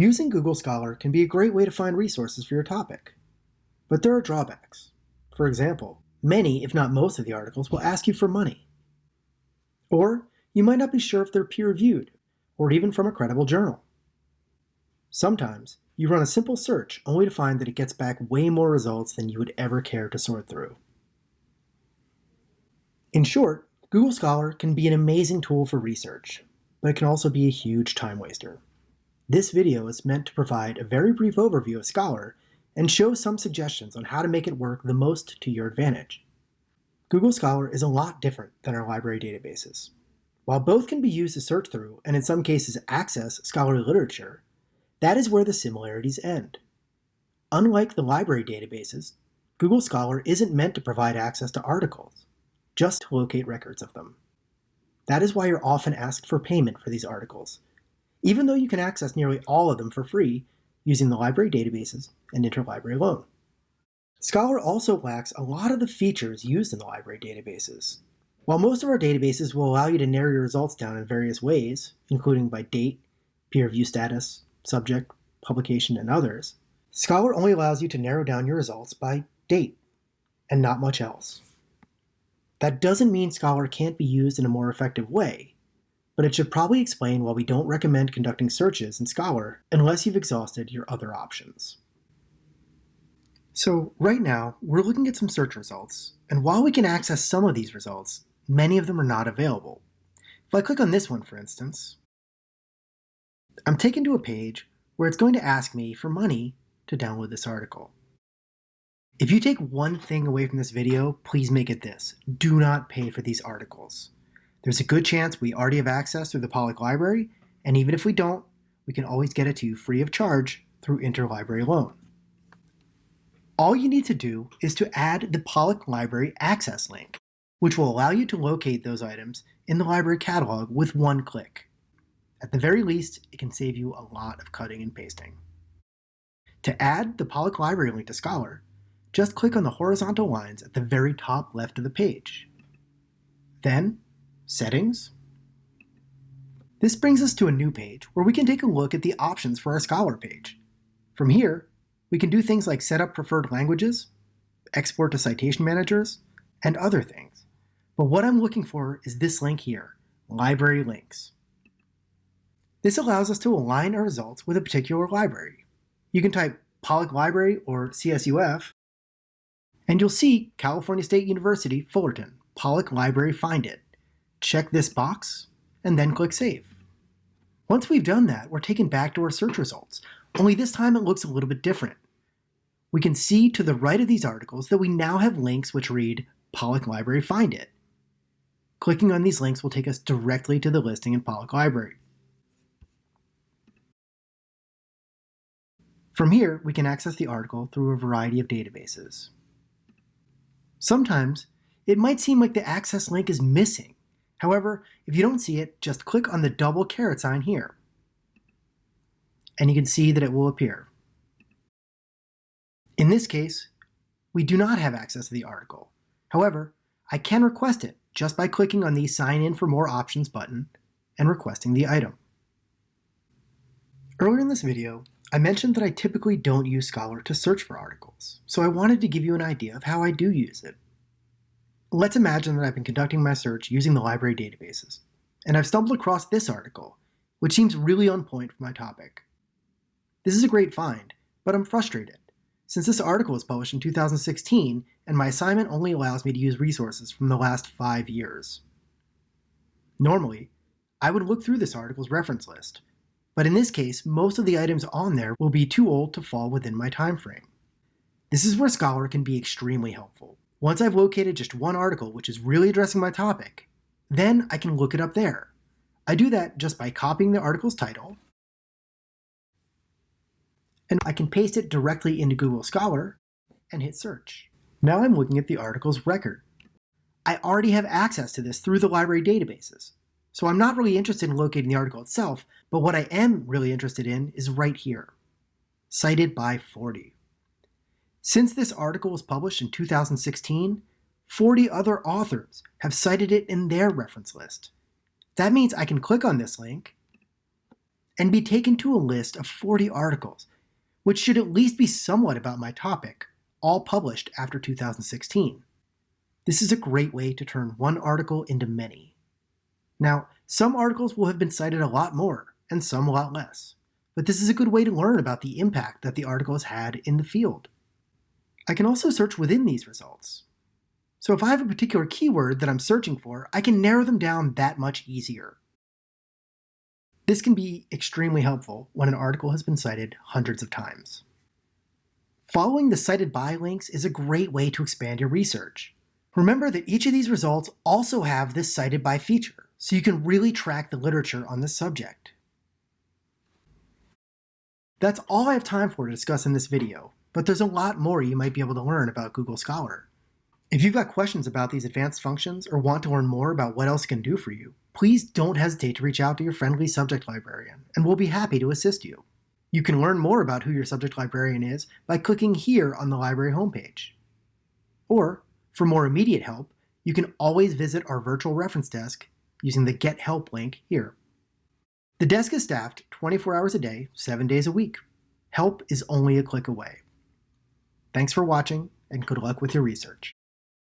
Using Google Scholar can be a great way to find resources for your topic. But there are drawbacks. For example, many, if not most of the articles will ask you for money. Or you might not be sure if they're peer-reviewed, or even from a credible journal. Sometimes, you run a simple search only to find that it gets back way more results than you would ever care to sort through. In short, Google Scholar can be an amazing tool for research, but it can also be a huge time waster. This video is meant to provide a very brief overview of Scholar and show some suggestions on how to make it work the most to your advantage. Google Scholar is a lot different than our library databases. While both can be used to search through, and in some cases access, scholarly literature, that is where the similarities end. Unlike the library databases, Google Scholar isn't meant to provide access to articles just to locate records of them. That is why you're often asked for payment for these articles, even though you can access nearly all of them for free using the library databases and interlibrary loan. Scholar also lacks a lot of the features used in the library databases. While most of our databases will allow you to narrow your results down in various ways, including by date, peer review status, subject, publication, and others, Scholar only allows you to narrow down your results by date, and not much else. That doesn't mean Scholar can't be used in a more effective way, but it should probably explain why we don't recommend conducting searches in Scholar unless you've exhausted your other options. So right now, we're looking at some search results, and while we can access some of these results, many of them are not available. If I click on this one, for instance, I'm taken to a page where it's going to ask me for money to download this article. If you take one thing away from this video, please make it this. Do not pay for these articles. There's a good chance we already have access through the Pollock Library, and even if we don't, we can always get it to you free of charge through interlibrary loan. All you need to do is to add the Pollock Library access link, which will allow you to locate those items in the library catalog with one click. At the very least, it can save you a lot of cutting and pasting. To add the Pollock Library link to Scholar, just click on the horizontal lines at the very top left of the page. Then, Settings. This brings us to a new page where we can take a look at the options for our Scholar page. From here, we can do things like set up preferred languages, export to citation managers, and other things. But what I'm looking for is this link here, Library Links. This allows us to align our results with a particular library. You can type Pollock Library or CSUF, and you'll see California State University, Fullerton, Pollock Library Find It. Check this box, and then click Save. Once we've done that, we're taken back to our search results, only this time it looks a little bit different. We can see to the right of these articles that we now have links which read Pollock Library Find It. Clicking on these links will take us directly to the listing in Pollock Library. From here, we can access the article through a variety of databases. Sometimes, it might seem like the access link is missing. However, if you don't see it, just click on the double caret sign here. And you can see that it will appear. In this case, we do not have access to the article. However, I can request it just by clicking on the Sign in for more options button and requesting the item. Earlier in this video, I mentioned that I typically don't use Scholar to search for articles, so I wanted to give you an idea of how I do use it. Let's imagine that I've been conducting my search using the library databases, and I've stumbled across this article, which seems really on point for my topic. This is a great find, but I'm frustrated, since this article was published in 2016 and my assignment only allows me to use resources from the last five years. Normally, I would look through this article's reference list but in this case, most of the items on there will be too old to fall within my time frame. This is where Scholar can be extremely helpful. Once I've located just one article which is really addressing my topic, then I can look it up there. I do that just by copying the article's title, and I can paste it directly into Google Scholar and hit search. Now I'm looking at the article's record. I already have access to this through the library databases, so I'm not really interested in locating the article itself, but what I am really interested in is right here, cited by 40. Since this article was published in 2016, 40 other authors have cited it in their reference list. That means I can click on this link and be taken to a list of 40 articles, which should at least be somewhat about my topic, all published after 2016. This is a great way to turn one article into many. Now, some articles will have been cited a lot more, and some a lot less, but this is a good way to learn about the impact that the article has had in the field. I can also search within these results. So if I have a particular keyword that I'm searching for, I can narrow them down that much easier. This can be extremely helpful when an article has been cited hundreds of times. Following the cited by links is a great way to expand your research. Remember that each of these results also have this cited by feature, so you can really track the literature on this subject. That's all I have time for to discuss in this video, but there's a lot more you might be able to learn about Google Scholar. If you've got questions about these advanced functions or want to learn more about what else can do for you, please don't hesitate to reach out to your friendly subject librarian, and we'll be happy to assist you. You can learn more about who your subject librarian is by clicking here on the library homepage. Or, for more immediate help, you can always visit our virtual reference desk using the Get Help link here. The desk is staffed 24 hours a day, 7 days a week. Help is only a click away. Thanks for watching, and good luck with your research.